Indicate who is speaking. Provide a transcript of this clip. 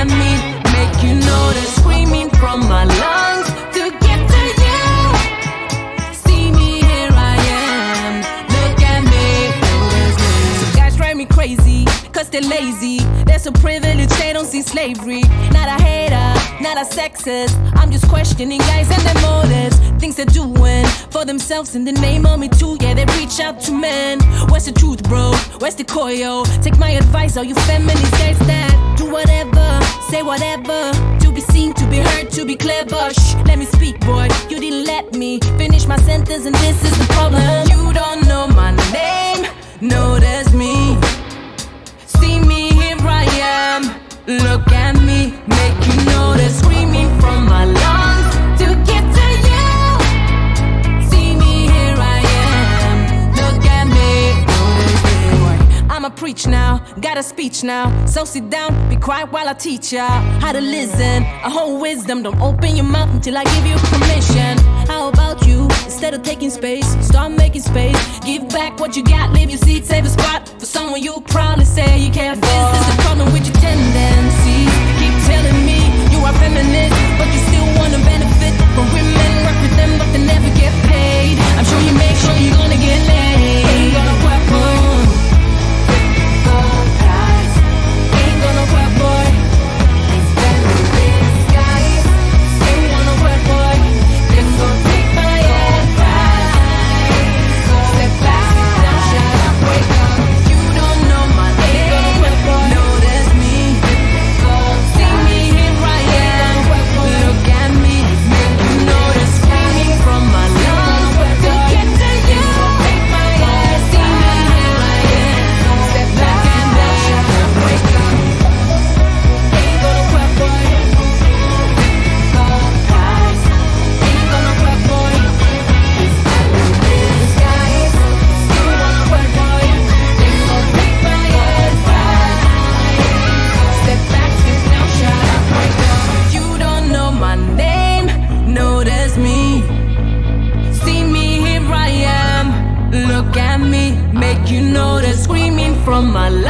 Speaker 1: I mean Make you know the screaming from my lungs To get to you. See me, here I am. Look at me, guys drive me they're lazy. They don't see slavery. Not a hater, not a sexist. I'm just questioning guys and their motives. Things they're doing for themselves in the name of me too. Yeah, they reach out to men. Where's the truth, bro? Where's the coil? Take my advice, all you feminists, guys that say whatever. To be seen, to be heard, to be clever. Shh, let me speak, boy. You didn't let me finish my sentence, and this is the problem. You don't know my name, no, that's me. See me, here I am. Look at me, make you notice. Screaming from my lungs preach now, got a speech now. So sit down, be quiet while I teach ya how to listen. A whole wisdom, don't open your mouth until I give you permission. How about you? Instead of taking space, start making space. Give back what you got, leave your seat, save a spot for someone you proudly say you care for. From my lungs.